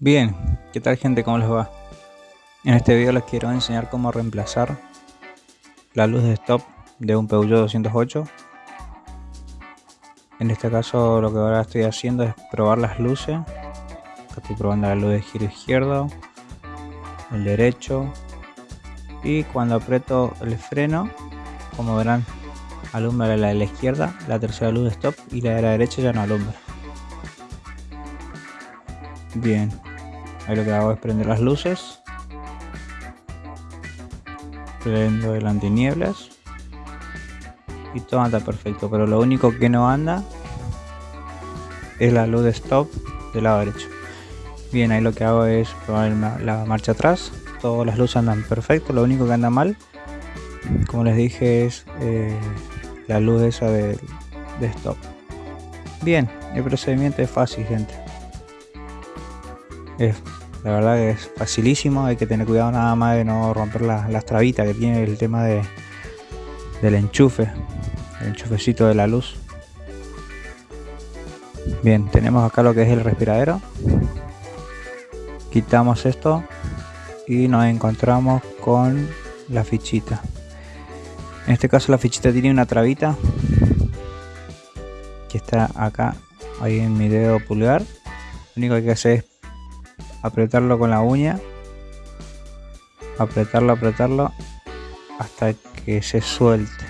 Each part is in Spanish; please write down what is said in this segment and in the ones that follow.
Bien, ¿qué tal gente? ¿Cómo les va? En este video les quiero enseñar cómo reemplazar la luz de stop de un Peugeot 208 en este caso lo que ahora estoy haciendo es probar las luces. Estoy probando la luz de giro izquierdo el derecho. Y cuando aprieto el freno como verán alumbra la de la izquierda la tercera luz de stop y la de la derecha ya no alumbra. Bien ahí lo que hago es prender las luces. Prendo el antinieblas. Y todo anda perfecto pero lo único que no anda es la luz de stop del lado derecho. Bien ahí lo que hago es probar la marcha atrás. Todas las luces andan perfecto lo único que anda mal como les dije es eh, la luz esa de, de stop. Bien el procedimiento es fácil gente. Es la verdad que es facilísimo hay que tener cuidado nada más de no romper las trabitas que tiene el tema de del enchufe el enchufecito de la luz. Bien tenemos acá lo que es el respiradero. Quitamos esto y nos encontramos con la fichita. En este caso la fichita tiene una trabita que está acá ahí en mi dedo pulgar. Lo único que hay que hacer es apretarlo con la uña. Apretarlo apretarlo hasta que se suelte.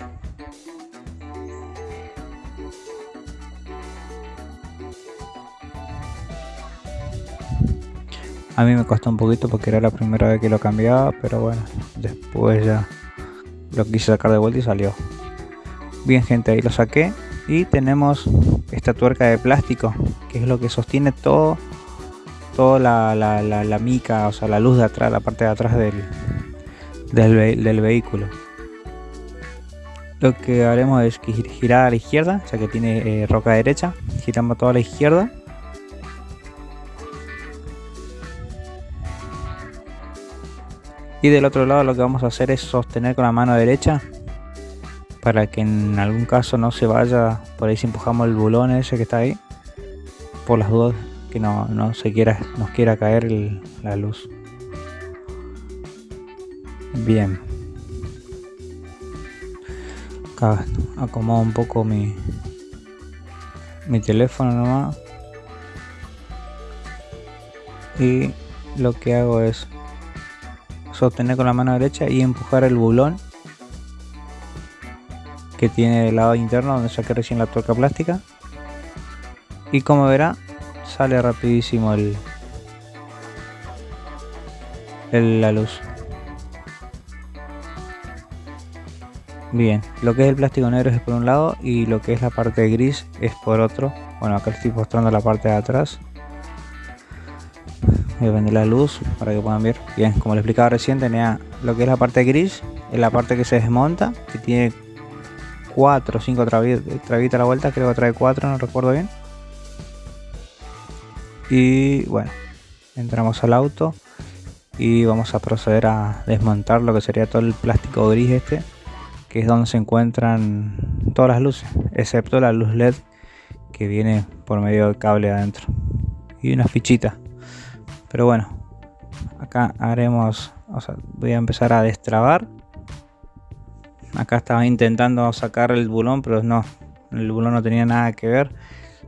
A mí me costó un poquito porque era la primera vez que lo cambiaba, pero bueno, después ya lo quise sacar de vuelta y salió. Bien gente, ahí lo saqué. Y tenemos esta tuerca de plástico, que es lo que sostiene todo, toda la, mica, o sea, la luz de atrás, la parte de atrás del, del, vehículo. Lo que haremos es girar a la izquierda, ya que tiene eh, roca derecha, giramos toda la izquierda. Y del otro lado lo que vamos a hacer es sostener con la mano derecha para que en algún caso no se vaya. Por ahí si empujamos el bulón ese que está ahí por las dudas que no, no se quiera nos quiera caer la luz. Bien. Acá acomodo un poco mi mi teléfono nomás. Y lo que hago es sostener con la mano derecha y empujar el bulón que tiene del lado interno donde saqué recién la tuerca plástica. Y como verá sale rapidísimo el, la luz. Bien lo que es el plástico negro es por un lado y lo que es la parte gris es por otro. Bueno acá estoy mostrando la parte de atrás. Voy a prender la luz para que puedan ver. Bien como les explicaba recién tenía lo que es la parte gris es la parte que se desmonta que tiene 4 o 5 trabitas a la vuelta creo que trae 4 no recuerdo bien y bueno entramos al auto y vamos a proceder a desmontar lo que sería todo el plástico gris este que es donde se encuentran todas las luces excepto la luz led que viene por medio del cable adentro. Y una fichita. Pero bueno acá haremos o sea, voy a empezar a destrabar. Acá estaba intentando sacar el bulón pero no el bulón no tenía nada que ver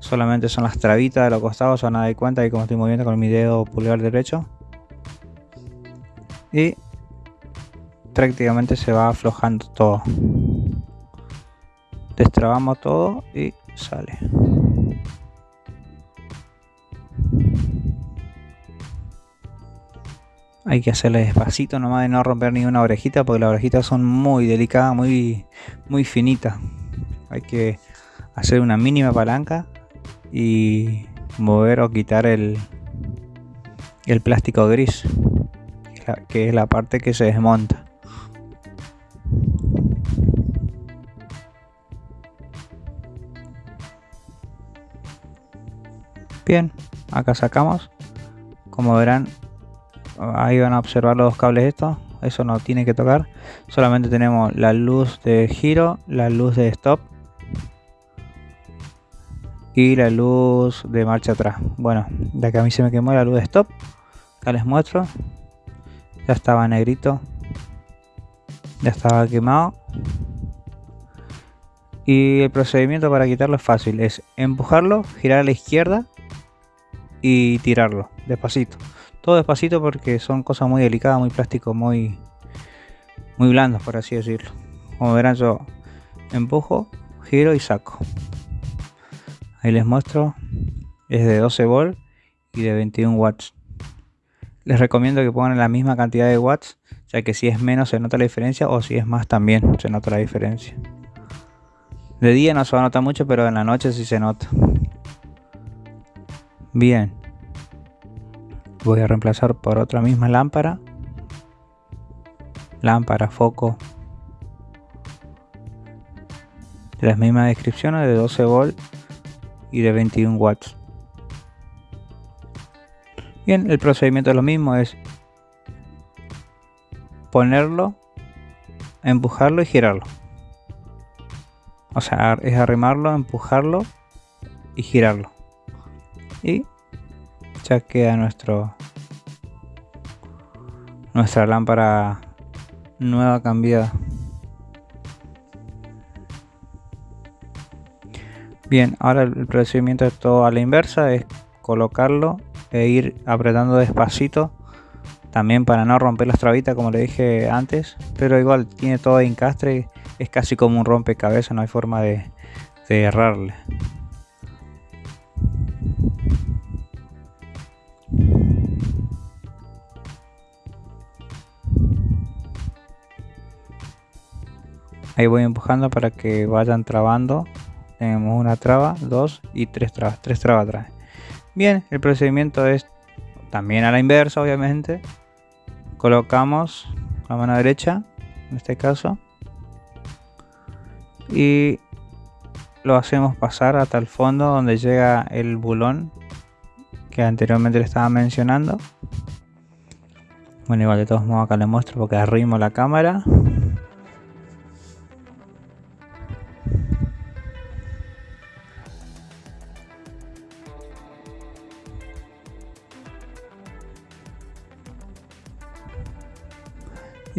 solamente son las trabitas de los costados van a dar cuenta y como estoy moviendo con mi dedo pulgar derecho y prácticamente se va aflojando todo. Destrabamos todo y sale. Hay que hacerle despacito nomás de no romper ni una orejita porque las orejitas son muy delicadas, muy, muy finitas. Hay que hacer una mínima palanca y mover o quitar el, el plástico gris, que es la parte que se desmonta. Bien, acá sacamos. Como verán, ahí van a observar los dos cables estos eso no tiene que tocar solamente tenemos la luz de giro la luz de stop y la luz de marcha atrás. Bueno ya que a mí se me quemó la luz de stop acá les muestro. Ya estaba negrito ya estaba quemado. Y el procedimiento para quitarlo es fácil es empujarlo girar a la izquierda y tirarlo despacito. Todo despacito porque son cosas muy delicadas muy plástico muy muy blandos por así decirlo. Como verán yo empujo giro y saco ahí les muestro. Es de 12 volt y de 21 watts. Les recomiendo que pongan la misma cantidad de watts ya que si es menos se nota la diferencia o si es más también se nota la diferencia. De día no se va a notar mucho pero en la noche sí se nota. Bien. Voy a reemplazar por otra misma lámpara. Lámpara, foco. Las mismas descripciones de 12 volt y de 21 watts. Bien el procedimiento es lo mismo es ponerlo empujarlo y girarlo. O sea es arrimarlo empujarlo y girarlo. Y ya queda nuestro nuestra lámpara nueva cambiada bien ahora el procedimiento es todo a la inversa es colocarlo e ir apretando despacito también para no romper las trabitas como le dije antes pero igual tiene todo de encastre es casi como un rompecabezas no hay forma de, de errarle. Ahí voy empujando para que vayan trabando tenemos una traba dos y tres trabas tres trabas atrás. Bien el procedimiento es también a la inversa obviamente. Colocamos la mano derecha en este caso. Y lo hacemos pasar hasta el fondo donde llega el bulón que anteriormente le estaba mencionando. Bueno igual de todos modos acá le muestro porque arrimo la cámara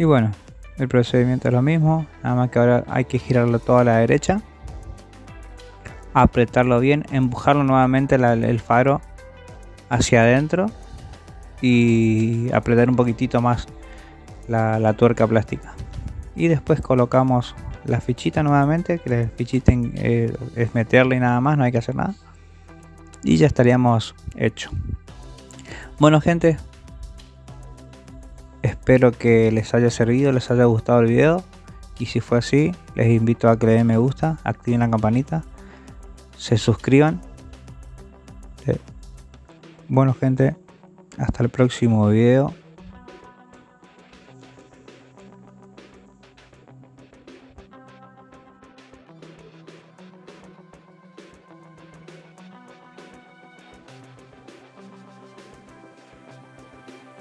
y bueno el procedimiento es lo mismo nada más que ahora hay que girarlo todo a la derecha apretarlo bien empujarlo nuevamente el faro hacia adentro y apretar un poquitito más la, tuerca plástica. Y después colocamos la fichita nuevamente que la fichita eh, es meterle y nada más no hay que hacer nada. Y ya estaríamos hecho. Bueno gente Espero que les haya servido, les haya gustado el video. Y si fue así, les invito a que le den me gusta, activen la campanita, se suscriban. Bueno gente, hasta el próximo video.